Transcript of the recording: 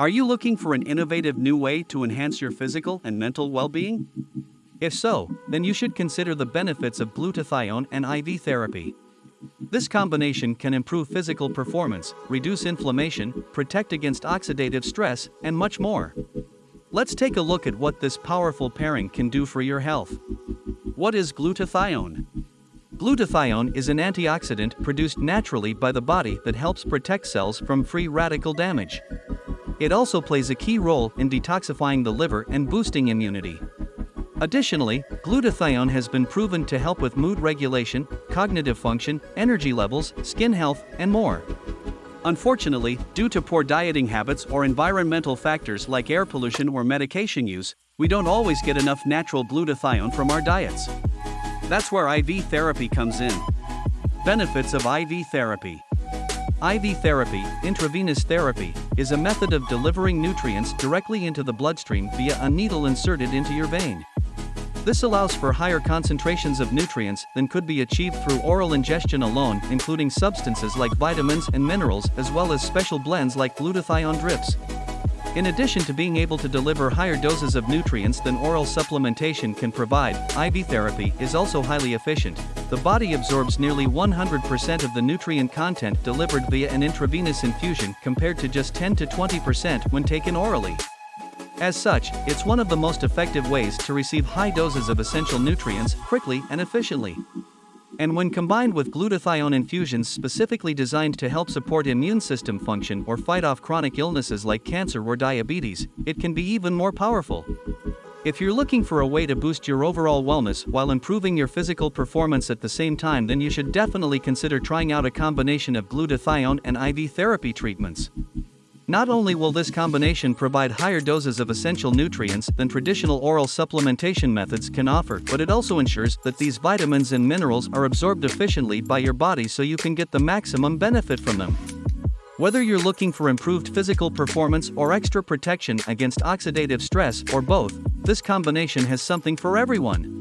Are you looking for an innovative new way to enhance your physical and mental well being? If so, then you should consider the benefits of glutathione and IV therapy. This combination can improve physical performance, reduce inflammation, protect against oxidative stress, and much more. Let's take a look at what this powerful pairing can do for your health. What is glutathione? Glutathione is an antioxidant produced naturally by the body that helps protect cells from free radical damage. It also plays a key role in detoxifying the liver and boosting immunity. Additionally, glutathione has been proven to help with mood regulation, cognitive function, energy levels, skin health, and more. Unfortunately, due to poor dieting habits or environmental factors like air pollution or medication use, we don't always get enough natural glutathione from our diets. That's where IV therapy comes in. Benefits of IV therapy IV therapy, intravenous therapy, is a method of delivering nutrients directly into the bloodstream via a needle inserted into your vein. This allows for higher concentrations of nutrients than could be achieved through oral ingestion alone, including substances like vitamins and minerals, as well as special blends like glutathione drips. In addition to being able to deliver higher doses of nutrients than oral supplementation can provide, IV therapy is also highly efficient. The body absorbs nearly 100% of the nutrient content delivered via an intravenous infusion compared to just 10 to 20% when taken orally. As such, it's one of the most effective ways to receive high doses of essential nutrients quickly and efficiently and when combined with glutathione infusions specifically designed to help support immune system function or fight off chronic illnesses like cancer or diabetes, it can be even more powerful. If you're looking for a way to boost your overall wellness while improving your physical performance at the same time, then you should definitely consider trying out a combination of glutathione and IV therapy treatments. Not only will this combination provide higher doses of essential nutrients than traditional oral supplementation methods can offer, but it also ensures that these vitamins and minerals are absorbed efficiently by your body so you can get the maximum benefit from them. Whether you're looking for improved physical performance or extra protection against oxidative stress or both, this combination has something for everyone.